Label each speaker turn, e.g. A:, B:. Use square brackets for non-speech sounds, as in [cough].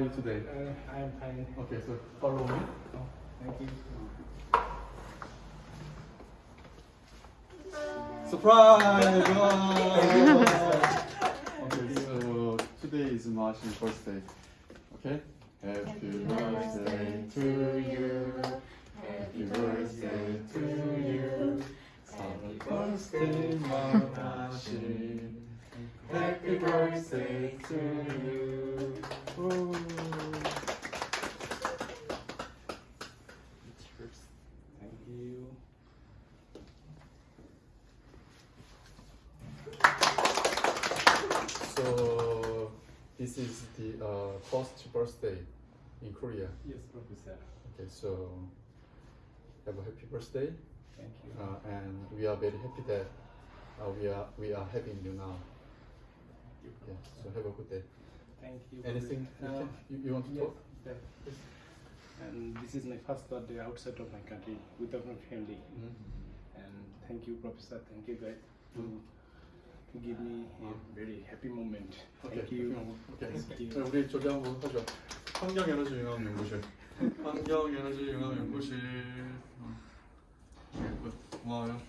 A: are you today?
B: Uh, I am fine.
A: Okay, so follow me.
B: Oh, thank you.
A: Surprise! [laughs] Okay, so today is Marcin's birthday. Okay? Happy birthday to you. Happy birthday to you. Happy birthday, Marcin. Happy birthday to you. Woo. Cheers.
B: Thank you.
A: So this is the uh, first birthday in Korea.
B: Yes, Professor.
A: Okay, so have a happy birthday,
B: Thank you.
A: uh, and we are very happy that uh, we are we are having you now. Yeah, so have a good day.
B: Thank you.
A: Anything you,
B: Uh,
A: can, you, you want to
B: yes,
A: talk?
B: yes. And this is my first birthday outside of my country without my family.
A: Mhm.
B: And thank you, Professor. Thank you, guys, to to give me a very happy moment. Thank you.
A: 오케이.
B: Thank you.
A: 자, 우리 저기 한번 하죠. 환경 에너지 융합 연구실. 환경 에너지 융합 연구실. 어. 네, 고마워요.